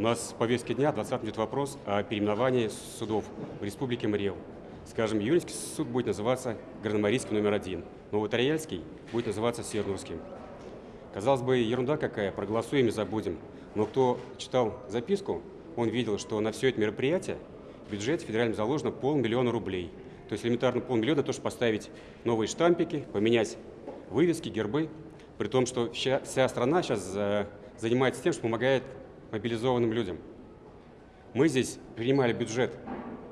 У нас в повестке дня 20 идет вопрос о переименовании судов в Республике Мариэл. Скажем, Юринский суд будет называться Горномарийский номер один, Новотрояльский будет называться Севернурским. Казалось бы, ерунда какая, проголосуем и забудем. Но кто читал записку, он видел, что на все это мероприятие в бюджете федеральном заложено полмиллиона рублей. То есть элементарно полмиллиона, то, чтобы поставить новые штампики, поменять вывески, гербы. При том, что вся, вся страна сейчас э, занимается тем, что помогает мобилизованным людям. Мы здесь принимали бюджет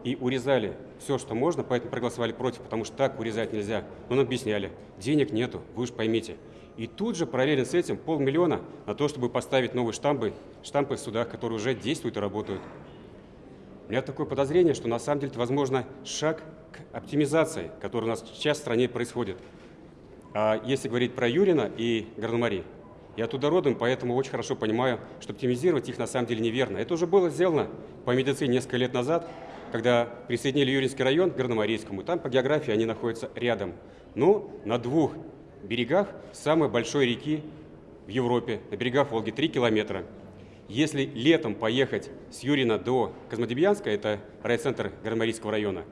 и урезали все, что можно, поэтому проголосовали против, потому что так урезать нельзя. Но нам объясняли, денег нету, вы уж поймите. И тут же параллельно с этим полмиллиона на то, чтобы поставить новые штампы, штампы в судах, которые уже действуют и работают. У меня такое подозрение, что на самом деле это, возможно, шаг к оптимизации, которая у нас сейчас в стране происходит. А если говорить про Юрина и Горномари, я оттуда родом, поэтому очень хорошо понимаю, что оптимизировать их на самом деле неверно. Это уже было сделано по медицине несколько лет назад, когда присоединили Юринский район к Горномарийскому. Там по географии они находятся рядом. Но на двух берегах самой большой реки в Европе, на берегах Волги, 3 километра. Если летом поехать с Юрина до Козмодемьянска, это райцентр Гармарийского района,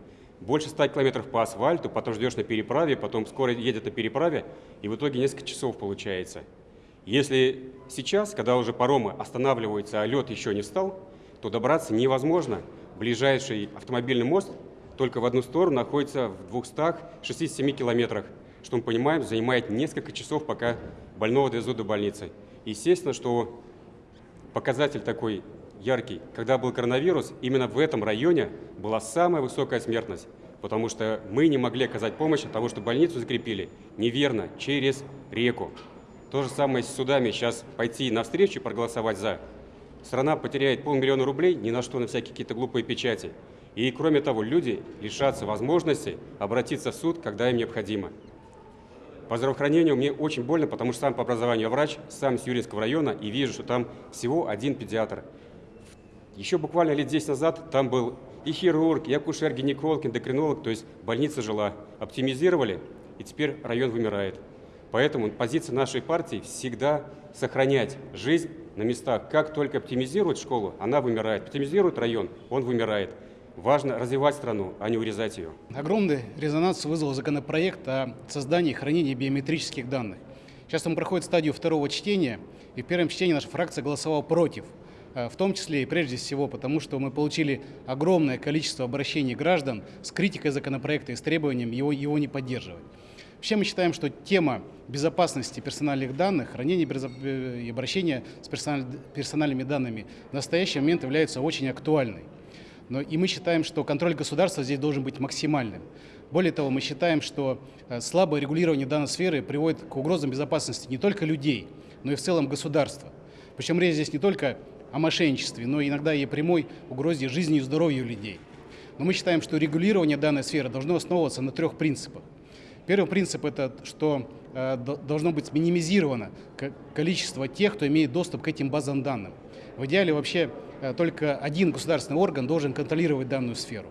больше 100 километров по асфальту, потом ждешь на переправе, потом скоро едет на переправе, и в итоге несколько часов получается. Если сейчас, когда уже паромы останавливаются, а лед еще не встал, то добраться невозможно. Ближайший автомобильный мост только в одну сторону находится в 267 километрах что мы понимаем, занимает несколько часов, пока больного довезут до больницы. Естественно, что показатель такой яркий. Когда был коронавирус, именно в этом районе была самая высокая смертность, потому что мы не могли оказать помощь, потому что больницу закрепили неверно, через реку. То же самое с судами. Сейчас пойти навстречу и проголосовать «за». Страна потеряет полмиллиона рублей ни на что, на всякие какие-то глупые печати. И кроме того, люди лишатся возможности обратиться в суд, когда им необходимо. По здравоохранению мне очень больно, потому что сам по образованию врач, сам с Юринского района, и вижу, что там всего один педиатр. Еще буквально лет 10 назад там был и хирург, и акушер, гинеколог, эндокринолог, то есть больница жила. Оптимизировали, и теперь район вымирает. Поэтому позиция нашей партии всегда сохранять жизнь на местах. Как только оптимизируют школу, она вымирает. Оптимизируют район, он вымирает. Важно развивать страну, а не урезать ее. Огромный резонанс вызвал законопроект о создании и хранении биометрических данных. Сейчас он проходит стадию второго чтения, и в первом чтении наша фракция голосовала против. Э, в том числе и прежде всего потому, что мы получили огромное количество обращений граждан с критикой законопроекта и с требованием его, его не поддерживать. Вообще мы считаем, что тема безопасности персональных данных, хранения э, и обращения с персональными данными в настоящий момент является очень актуальной. Но и мы считаем, что контроль государства здесь должен быть максимальным. Более того, мы считаем, что э, слабое регулирование данной сферы приводит к угрозам безопасности не только людей, но и в целом государства. Причем речь здесь не только о мошенничестве, но иногда и прямой угрозе жизни и здоровью людей. Но мы считаем, что регулирование данной сферы должно основываться на трех принципах. Первый принцип – это что э, должно быть минимизировано количество тех, кто имеет доступ к этим базам данных. В идеале вообще Э, только один государственный орган должен контролировать данную сферу.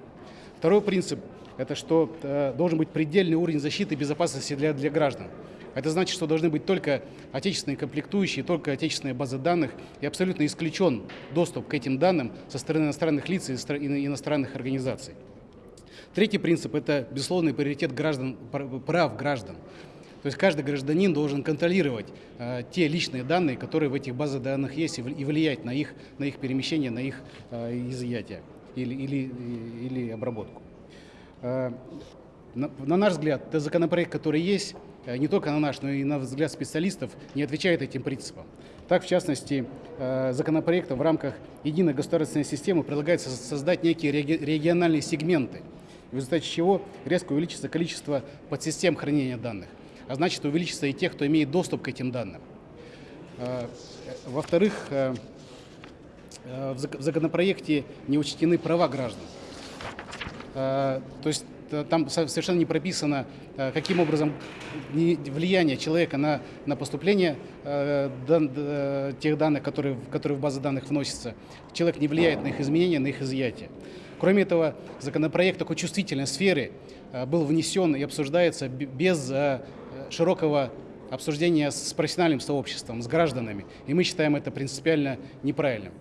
Второй принцип – это что э, должен быть предельный уровень защиты и безопасности для, для граждан. Это значит, что должны быть только отечественные комплектующие, только отечественные базы данных, и абсолютно исключен доступ к этим данным со стороны иностранных лиц и иностранных организаций. Третий принцип – это безусловный приоритет граждан, прав граждан. То есть каждый гражданин должен контролировать э, те личные данные, которые в этих базах данных есть, и влиять на их, на их перемещение, на их э, изъятие или, или, или обработку. Э, на, на наш взгляд, этот законопроект, который есть, э, не только на наш, но и на взгляд специалистов, не отвечает этим принципам. Так, в частности, э, законопроектом в рамках единой государственной системы предлагается создать некие региональные сегменты, в результате чего резко увеличится количество подсистем хранения данных а значит увеличится и тех, кто имеет доступ к этим данным. А, во-вторых, а, а, в законопроекте не учтены права граждан. То есть там совершенно не прописано, каким образом влияние человека на, на поступление тех данных, которые, которые в базы данных вносятся. Человек не влияет на их изменения, на их изъятие. Кроме этого, законопроект такой чувствительной сферы был внесен и обсуждается без широкого обсуждения с профессиональным сообществом, с гражданами. И мы считаем это принципиально неправильным.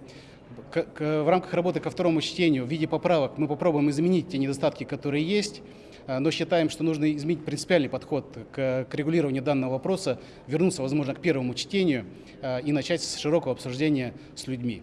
в рамках работы ко второму чтению в виде поправок мы попробуем изменить те недостатки, которые есть, но считаем, что нужно изменить принципиальный подход к, к регулированию данного вопроса, вернуться, возможно, к первому чтению и начать с широкого обсуждения с людьми.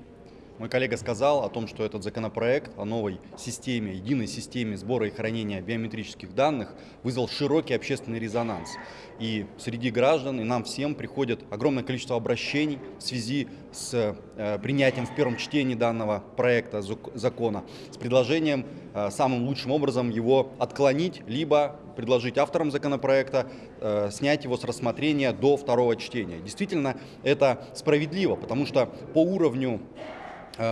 Мой коллега сказал о том, что этот законопроект о новой системе, единой системе сбора и хранения биометрических данных вызвал широкий общественный резонанс. И среди граждан, и нам всем приходит огромное количество обращений в связи с э, принятием в первом чтении данного проекта закона, с предложением э, самым лучшим образом его отклонить, либо предложить авторам законопроекта э, снять его с рассмотрения до второго чтения. Действительно, это справедливо, потому что по уровню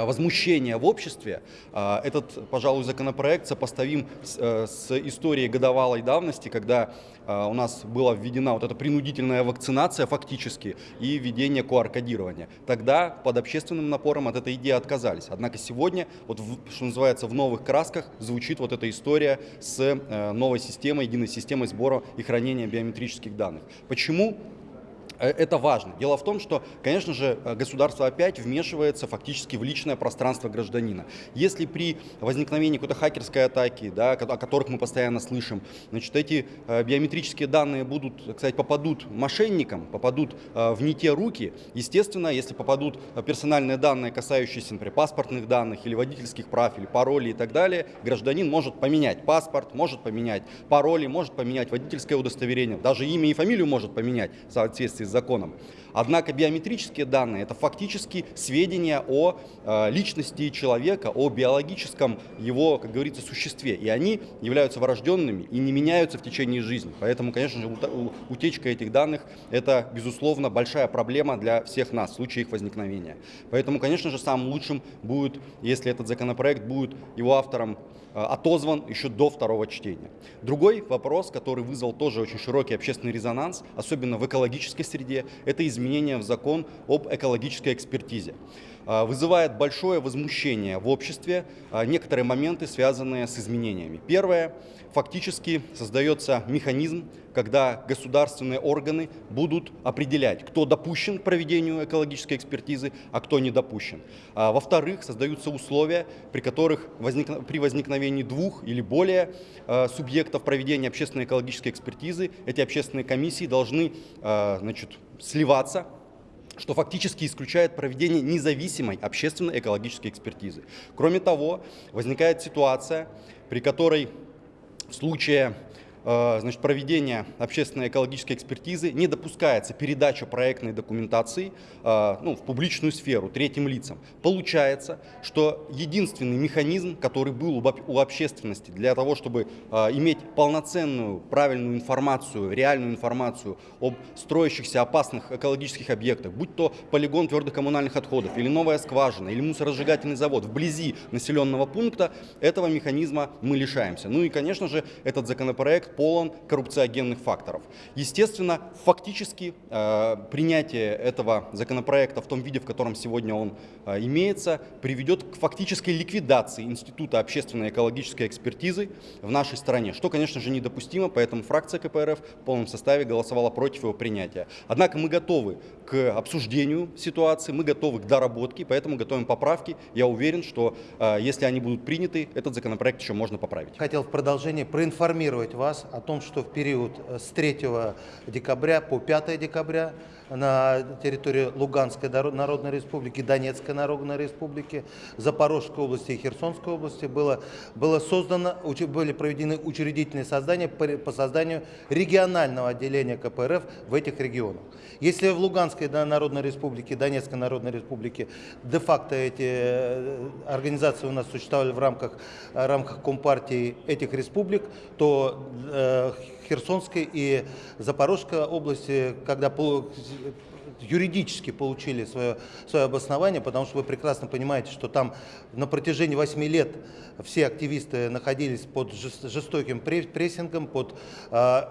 возмущения в обществе, э, этот, пожалуй, законопроект сопоставим с, э, историей годовалой давности, когда у нас была введена вот эта принудительная вакцинация фактически и введение QR-кодирования. Тогда под общественным напором от этой идеи отказались. Однако сегодня, вот что называется, в новых красках звучит вот эта история с новой системой, единой системой сбора и хранения биометрических данных. Почему? Э, это важно. Дело в том, что, конечно же, э, государство опять вмешивается фактически в личное пространство гражданина. Если при возникновении какой-то хакерской атаки, да, о которых мы постоянно слышим, значит, эти э, биометрические данные будут, кстати, попадут мошенникам, попадут в не те руки, естественно, если попадут персональные данные, касающиеся, например, паспортных данных или водительских прав, или паролей и так далее, гражданин может поменять паспорт, может поменять пароли, может поменять водительское удостоверение, даже имя и фамилию может поменять в соответствии с законом. Однако биометрические данные – это фактически сведения о э, личности человека, о биологическом его, как говорится, существе. И они являются врожденными и не меняются в течение жизни. Поэтому, конечно же, утечка этих данных – это, безусловно, большая проблема для всех нас в случае их возникновения. Поэтому, конечно же, самым лучшим будет, если этот законопроект будет его автором Э, отозван еще до второго чтения. Другой вопрос, который вызвал тоже очень широкий общественный резонанс, особенно в экологической среде, это изменение в закон об экологической экспертизе. Э, вызывает большое возмущение в обществе э, некоторые моменты, связанные с изменениями. Первое, фактически создается механизм, когда государственные органы будут определять, кто допущен к проведению экологической экспертизы, а кто не допущен. А, Во-вторых, создаются условия, при которых возник... при возникновении двух или более субъектов проведения общественной экологической экспертизы эти общественные комиссии должны значит, сливаться что фактически исключает проведение независимой общественной экологической экспертизы. Кроме того, возникает ситуация, при которой в случае значит, проведения общественной экологической экспертизы не допускается передача проектной документации э, ну, в публичную сферу третьим лицам. Получается, что единственный механизм, который был у общественности для того, чтобы э, иметь полноценную, правильную информацию, реальную информацию об строящихся опасных экологических объектах, будь то полигон твердых коммунальных отходов, или новая скважина, или мусоросжигательный завод вблизи населенного пункта, этого механизма мы лишаемся. Ну и, конечно же, этот законопроект полон коррупциогенных факторов. Естественно, фактически э, принятие этого законопроекта в том виде, в котором сегодня он э, имеется, приведет к фактической ликвидации Института общественной экологической экспертизы в нашей стране, что, конечно же, недопустимо, поэтому фракция КПРФ в полном составе голосовала против его принятия. Однако мы готовы к обсуждению ситуации, мы готовы к доработке, поэтому готовим поправки. Я уверен, что э, если они будут приняты, этот законопроект еще можно поправить. Хотел в продолжение проинформировать вас вас о том, что в период э, с 3 декабря по 5 декабря на территории Луганской Народной Республики, Донецкой Народной Республики, Запорожской области и Херсонской области было, было создано, были проведены учредительные создания по созданию регионального отделения КПРФ в этих регионах. Если в Луганской Народной Республике, Донецкой Народной Республике де-факто эти э, организации у нас существовали в рамках, в рамках Компартии этих республик, то э, Херсонской и Запорожской области, когда юридически получили свое, свое обоснование, потому что вы прекрасно понимаете, что там на протяжении 8 лет все активисты находились под жестоким прессингом, под э,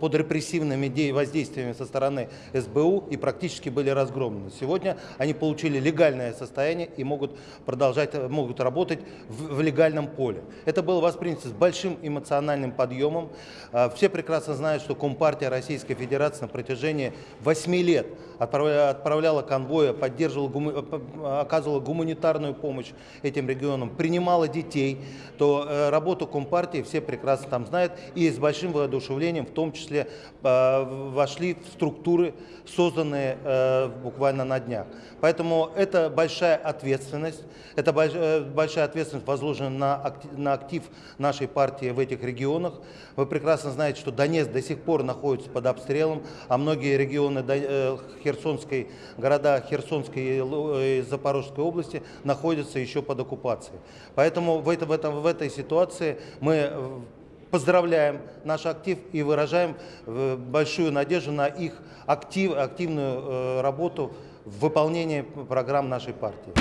под репрессивными де- воздействиями со стороны СБУ и практически были разгромлены. Сегодня они получили легальное состояние и могут продолжать, могут работать в, в легальном поле. Это было воспринято с большим эмоциональным подъемом. А, Все прекрасно знают, что Компартия Российской Федерации на протяжении 8 лет отправля- отправляла конвои, поддерживала, оказывала гуманитарную помощь этим регионам, принимала детей, то э, работу Компартии все прекрасно там знают и с большим воодушевлением в том числе э, вошли в структуры, созданные э, буквально на днях. Поэтому это большая ответственность, это э, большая ответственность возложена на на актив нашей партии в этих регионах. Вы прекрасно знаете, что Донецк до сих пор находится под обстрелом, а многие регионы э, Херсонской, города Херсонской и Запорожской области находятся еще под оккупацией. Поэтому в, это, в, этом, в этой ситуации мы поздравляем наш актив и выражаем э, большую надежду на их актив, активную э, работу в выполнении программ нашей партии.